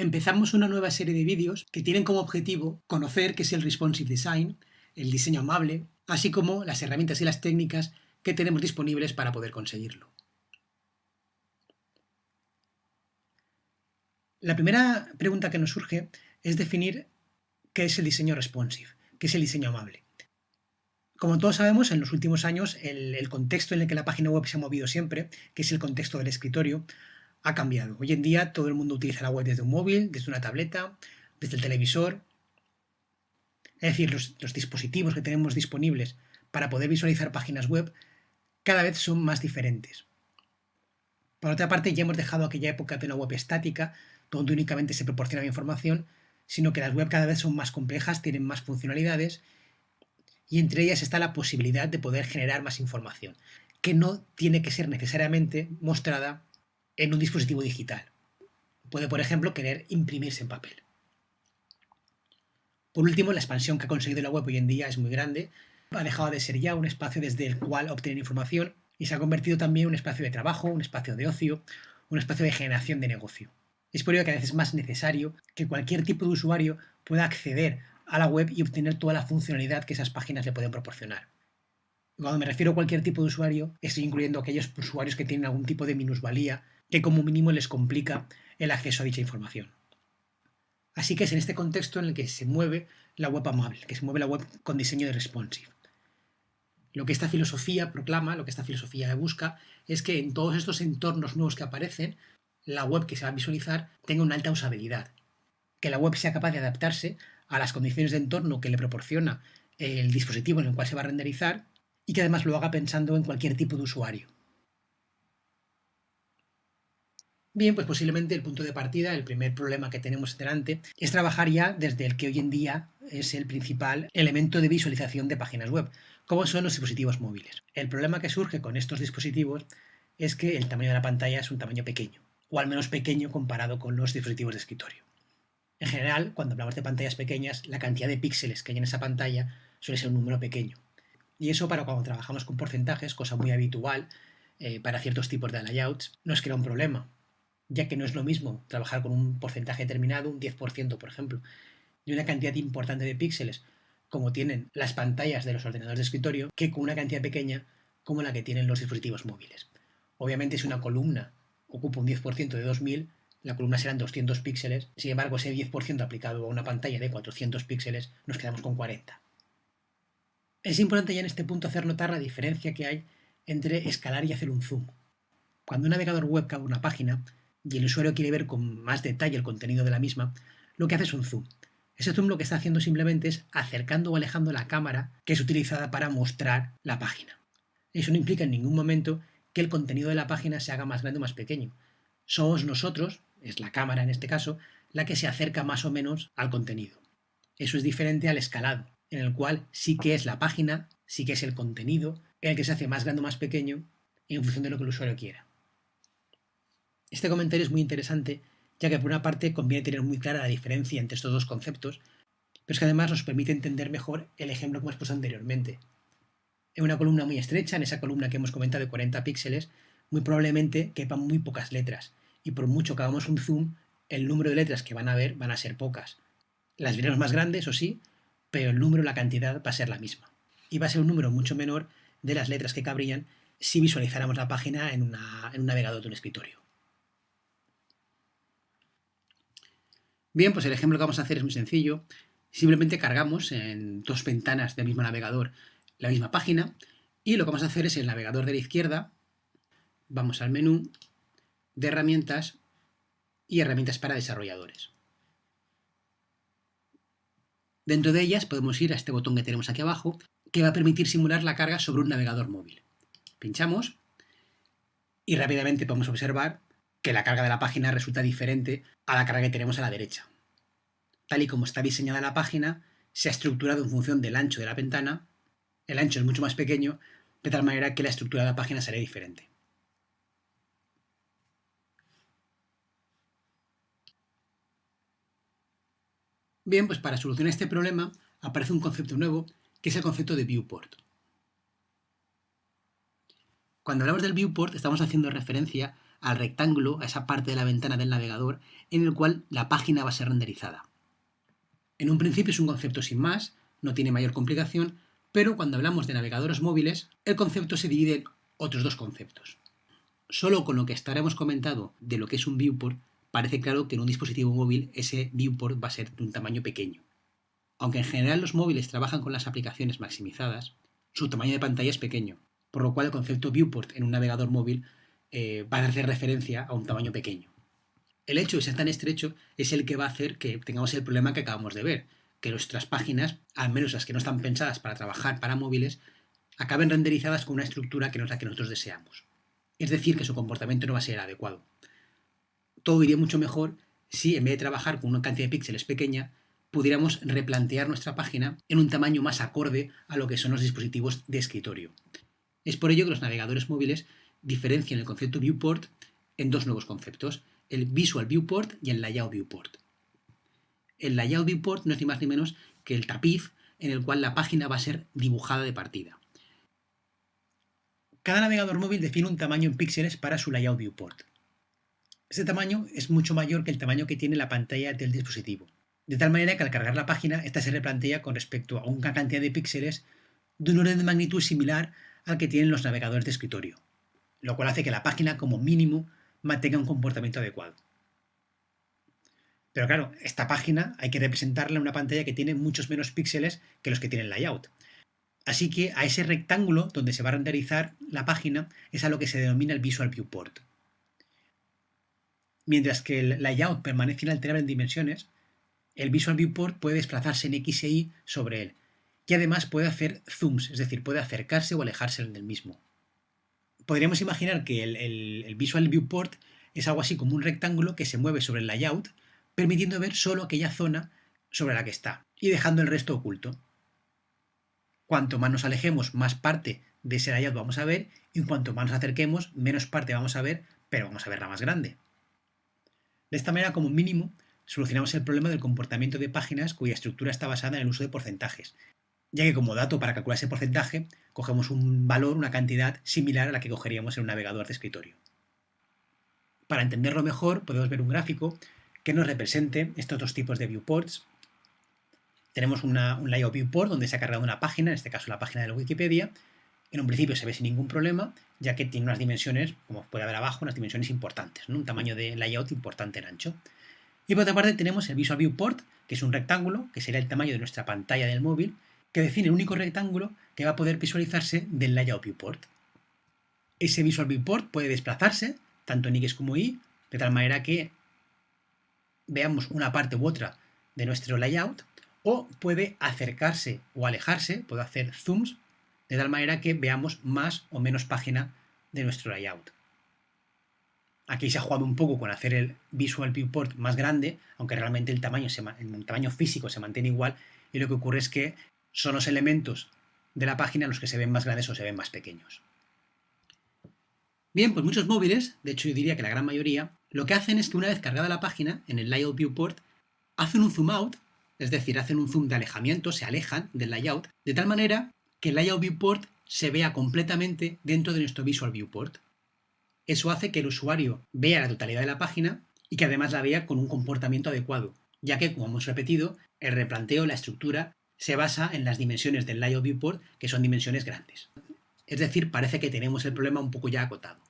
Empezamos una nueva serie de vídeos que tienen como objetivo conocer qué es el Responsive Design, el diseño amable, así como las herramientas y las técnicas que tenemos disponibles para poder conseguirlo. La primera pregunta que nos surge es definir qué es el diseño responsive, qué es el diseño amable. Como todos sabemos, en los últimos años el, contexto en el que la página web se ha movido siempre, que es el contexto del escritorio, ha cambiado. Hoy en día todo el mundo utiliza la web desde un móvil, desde una tableta, desde el televisor. Es decir, los, dispositivos que tenemos disponibles para poder visualizar páginas web cada vez son más diferentes. Por otra parte, ya hemos dejado aquella época de una web estática, donde únicamente se proporcionaba información, sino que las web cada vez son más complejas, tienen más funcionalidades, y entre ellas está la posibilidad de poder generar más información, que no tiene que ser necesariamente mostrada en un dispositivo digital. Puede, por ejemplo, querer imprimirse en papel. Por último, la expansión que ha conseguido la web hoy en día es muy grande. Ha dejado de ser ya un espacio desde el cual obtener información y se ha convertido también en un espacio de trabajo, un espacio de ocio, un espacio de generación de negocio. Es por ello que a veces es más necesario que cualquier tipo de usuario pueda acceder a la web y obtener toda la funcionalidad que esas páginas le pueden proporcionar. Cuando me refiero a cualquier tipo de usuario, estoy incluyendo aquellos usuarios que tienen algún tipo de minusvalía que como mínimo les complica el acceso a dicha información. Así que es en este contexto en el que se mueve la web amable, que se mueve la web con diseño de responsive. Lo que esta filosofía proclama, lo que esta filosofía busca, es que en todos estos entornos nuevos que aparecen, la web que se va a visualizar tenga una alta usabilidad, que la web sea capaz de adaptarse a las condiciones de entorno que le proporciona el dispositivo en el cual se va a renderizar y que además lo haga pensando en cualquier tipo de usuario. Bien, pues posiblemente el punto de partida, el primer problema que tenemos delante, es trabajar ya desde el que hoy en día es el principal elemento de visualización de páginas web, como son los dispositivos móviles. El problema que surge con estos dispositivos es que el tamaño de la pantalla es un tamaño pequeño, o al menos pequeño comparado con los dispositivos de escritorio. En general, cuando hablamos de pantallas pequeñas, la cantidad de píxeles que hay en esa pantalla suele ser un número pequeño. Y eso para cuando trabajamos con porcentajes, cosa muy habitual eh, para ciertos tipos de layouts, nos crea un problema, ya que no es lo mismo trabajar con un porcentaje determinado, un 10% por ejemplo, y una cantidad importante de píxeles como tienen las pantallas de los ordenadores de escritorio, que con una cantidad pequeña como la que tienen los dispositivos móviles. Obviamente si una columna ocupa un 10% de 2000, la columna serán 200 píxeles, sin embargo ese 10% aplicado a una pantalla de 400 píxeles nos quedamos con 40. Es importante ya en este punto hacer notar la diferencia que hay entre escalar y hacer un zoom. Cuando un navegador web cabe una página, y el usuario quiere ver con más detalle el contenido de la misma, lo que hace es un zoom. Ese zoom lo que está haciendo simplemente es acercando o alejando la cámara que es utilizada para mostrar la página. Eso no implica en ningún momento que el contenido de la página se haga más grande o más pequeño. Somos nosotros, es la cámara en este caso, la que se acerca más o menos al contenido. Eso es diferente al escalado, en el cual sí que es la página, sí que es el contenido, el que se hace más grande o más pequeño en función de lo que el usuario quiera. Este comentario es muy interesante, ya que por una parte conviene tener muy clara la diferencia entre estos dos conceptos, pero es que además nos permite entender mejor el ejemplo que hemos puesto anteriormente. En una columna muy estrecha, en esa columna que hemos comentado de 40 píxeles, muy probablemente quepan muy pocas letras, y por mucho que hagamos un zoom, el número de letras que van a ver van a ser pocas. Las veremos más grandes, o sí, pero el número, la cantidad va a ser la misma. Y va a ser un número mucho menor de las letras que cabrían si visualizáramos la página en, en un navegador de un escritorio. Bien, pues el ejemplo que vamos a hacer es muy sencillo. Simplemente cargamos en dos ventanas del mismo navegador la misma página y lo que vamos a hacer es el navegador de la izquierda, vamos al menú de herramientas y herramientas para desarrolladores. Dentro de ellas podemos ir a este botón que tenemos aquí abajo que va a permitir simular la carga sobre un navegador móvil. Pinchamos y rápidamente podemos observar que la carga de la página resulta diferente a la carga que tenemos a la derecha. Tal y como está diseñada la página, se ha estructurado en función del ancho de la ventana, el ancho es mucho más pequeño, de tal manera que la estructura de la página será diferente. Bien, pues para solucionar este problema aparece un concepto nuevo, que es el concepto de viewport. Cuando hablamos del viewport estamos haciendo referencia al rectángulo, a esa parte de la ventana del navegador en el cual la página va a ser renderizada. En un principio es un concepto sin más, no tiene mayor complicación, pero cuando hablamos de navegadores móviles, el concepto se divide en otros dos conceptos. Solo con lo que estaremos comentado de lo que es un viewport, parece claro que en un dispositivo móvil ese viewport va a ser de un tamaño pequeño. Aunque en general los móviles trabajan con las aplicaciones maximizadas, su tamaño de pantalla es pequeño, por lo cual el concepto viewport en un navegador móvil eh, va a hacer referencia a un tamaño pequeño. El hecho de ser tan estrecho es el que va a hacer que tengamos el problema que acabamos de ver, que nuestras páginas, al menos las que no están pensadas para trabajar para móviles, acaben renderizadas con una estructura que no es la que nosotros deseamos. Es decir, que su comportamiento no va a ser adecuado. Todo iría mucho mejor si, en vez de trabajar con una cantidad de píxeles pequeña, pudiéramos replantear nuestra página en un tamaño más acorde a lo que son los dispositivos de escritorio. Es por ello que los navegadores móviles diferencian el concepto viewport en dos nuevos conceptos, el Visual Viewport y el Layout Viewport. El Layout Viewport no es ni más ni menos que el tapiz en el cual la página va a ser dibujada de partida. Cada navegador móvil define un tamaño en píxeles para su Layout Viewport. Este tamaño es mucho mayor que el tamaño que tiene la pantalla del dispositivo de tal manera que al cargar la página, esta se replantea con respecto a una cantidad de píxeles de un orden de magnitud similar al que tienen los navegadores de escritorio, lo cual hace que la página como mínimo mantenga un comportamiento adecuado. Pero claro, esta página hay que representarla en una pantalla que tiene muchos menos píxeles que los que tiene el layout. Así que a ese rectángulo donde se va a renderizar la página es a lo que se denomina el Visual Viewport. Mientras que el layout permanece inalterable en dimensiones, el Visual Viewport puede desplazarse en X e Y sobre él, y además puede hacer zooms, es decir, puede acercarse o alejarse del mismo. Podríamos imaginar que el, Visual Viewport es algo así como un rectángulo que se mueve sobre el layout, permitiendo ver solo aquella zona sobre la que está, y dejando el resto oculto. Cuanto más nos alejemos, más parte de ese layout vamos a ver, y cuanto más nos acerquemos, menos parte vamos a ver, pero vamos a ver la más grande. De esta manera, como mínimo, solucionamos el problema del comportamiento de páginas cuya estructura está basada en el uso de porcentajes, ya que como dato para calcular ese porcentaje cogemos un valor, una cantidad similar a la que cogeríamos en un navegador de escritorio. Para entenderlo mejor podemos ver un gráfico que nos represente estos dos tipos de viewports. Tenemos un layout viewport donde se ha cargado una página, en este caso la página de la Wikipedia. En un principio se ve sin ningún problema, ya que tiene unas dimensiones, como puede ver abajo, unas dimensiones importantes, un tamaño de layout importante en ancho. Y por otra parte tenemos el Visual Viewport, que es un rectángulo, que sería el tamaño de nuestra pantalla del móvil, que define el único rectángulo que va a poder visualizarse del Layout Viewport. Ese Visual Viewport puede desplazarse, tanto en X como Y, de tal manera que veamos una parte u otra de nuestro layout, o puede acercarse o alejarse, puede hacer zooms, de tal manera que veamos más o menos página de nuestro layout. Aquí se ha jugado un poco con hacer el Visual Viewport más grande, aunque realmente el tamaño, el tamaño físico se mantiene igual y lo que ocurre es que son los elementos de la página los que se ven más grandes o se ven más pequeños. Bien, pues muchos móviles, de hecho yo diría que la gran mayoría, lo que hacen es que una vez cargada la página, en el Layout Viewport, hacen un zoom out, es decir, hacen un zoom de alejamiento, se alejan del layout, de tal manera que el Layout Viewport se vea completamente dentro de nuestro Visual Viewport. Eso hace que el usuario vea la totalidad de la página y que además la vea con un comportamiento adecuado, ya que, como hemos repetido, el replanteo, la estructura, se basa en las dimensiones del layout viewport, que son dimensiones grandes. Es decir, parece que tenemos el problema un poco ya acotado.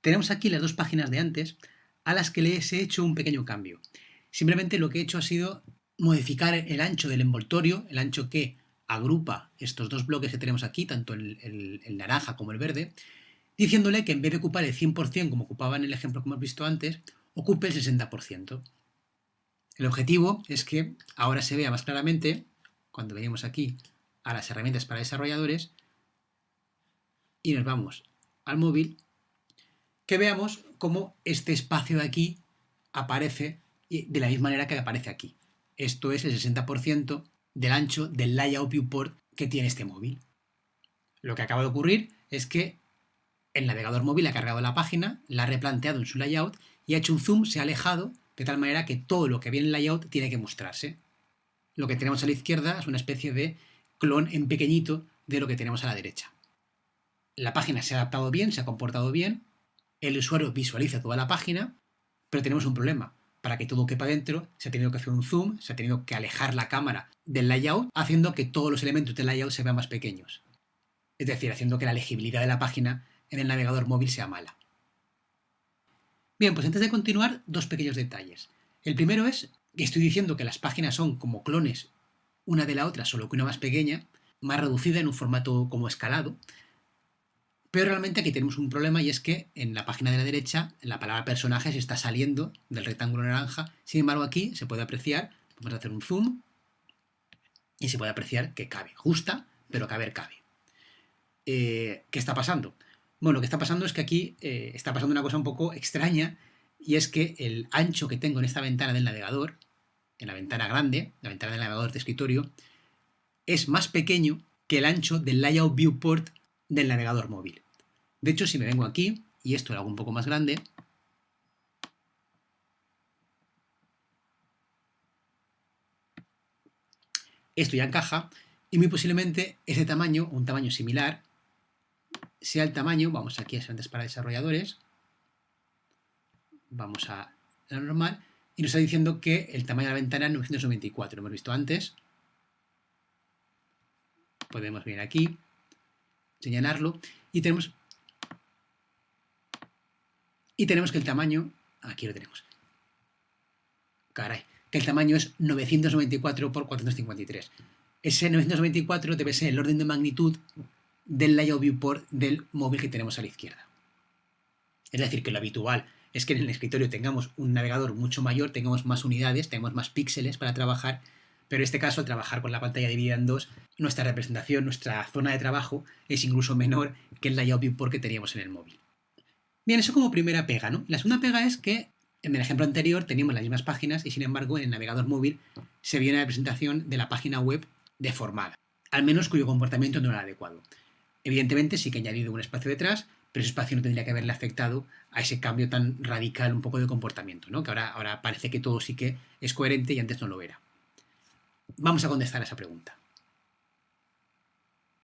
Tenemos aquí las dos páginas de antes, a las que les he hecho un pequeño cambio. Simplemente lo que he hecho ha sido modificar el ancho del envoltorio, el ancho que agrupa estos dos bloques que tenemos aquí, tanto el, naranja como el verde, diciéndole que en vez de ocupar el 100% como ocupaba en el ejemplo que hemos visto antes, ocupe el 60%. El objetivo es que ahora se vea más claramente, cuando venimos aquí a las herramientas para desarrolladores, y nos vamos al móvil, que veamos cómo este espacio de aquí aparece de la misma manera que aparece aquí. Esto es el 60% del ancho del layout viewport que tiene este móvil. Lo que acaba de ocurrir es que el navegador móvil ha cargado la página, la ha replanteado en su layout y ha hecho un zoom, se ha alejado, de tal manera que todo lo que viene en el layout tiene que mostrarse. Lo que tenemos a la izquierda es una especie de clon en pequeñito de lo que tenemos a la derecha. la página se ha adaptado bien, se ha comportado bien, el usuario visualiza toda la página, pero tenemos un problema. Para que todo quepa dentro, se ha tenido que hacer un zoom, se ha tenido que alejar la cámara del layout, haciendo que todos los elementos del layout se vean más pequeños. Es decir, haciendo que la legibilidad de la página en el navegador móvil sea mala. Bien, pues antes de continuar, dos pequeños detalles. El primero es que estoy diciendo que las páginas son como clones una de la otra, solo que una más pequeña, más reducida en un formato como escalado, pero realmente aquí tenemos un problema y es que en la página de la derecha la palabra personaje se está saliendo del rectángulo naranja. Sin embargo aquí se puede apreciar, vamos a hacer un zoom, y se puede apreciar que cabe. Justa, pero caber cabe. Eh, ¿Qué está pasando? Bueno, lo que está pasando es que aquí eh, está pasando una cosa un poco extraña y es que el ancho que tengo en esta ventana del navegador, en la ventana grande, la ventana del navegador de escritorio, es más pequeño que el ancho del layout viewport del navegador móvil. De hecho, si me vengo aquí y esto lo hago un poco más grande, esto ya encaja y muy posiblemente ese tamaño, un tamaño similar, sea el tamaño, vamos aquí a Excelentes para desarrolladores, vamos a la normal, y nos está diciendo que el tamaño de la ventana es 994, lo hemos visto antes. Podemos venir aquí, señalarlo, y tenemos y tenemos que el tamaño, aquí lo tenemos, caray, que el tamaño es 994 por 453. Ese 994 debe ser el orden de magnitud del layout viewport del móvil que tenemos a la izquierda. Es decir, que lo habitual es que en el escritorio tengamos un navegador mucho mayor, tengamos más unidades, tengamos más píxeles para trabajar, pero en este caso, al trabajar con la pantalla dividida en dos, nuestra representación, nuestra zona de trabajo es incluso menor que el layout viewport que teníamos en el móvil. Bien, eso como primera pega, ¿no? La segunda pega es que en el ejemplo anterior teníamos las mismas páginas y sin embargo en el navegador móvil se vio una representación de la página web deformada, al menos cuyo comportamiento no era adecuado. Evidentemente sí que he añadido un espacio detrás, pero ese espacio no tendría que haberle afectado a ese cambio tan radical un poco de comportamiento, ¿no? que ahora, ahora parece que todo sí que es coherente y antes no lo era. Vamos a contestar a esa pregunta.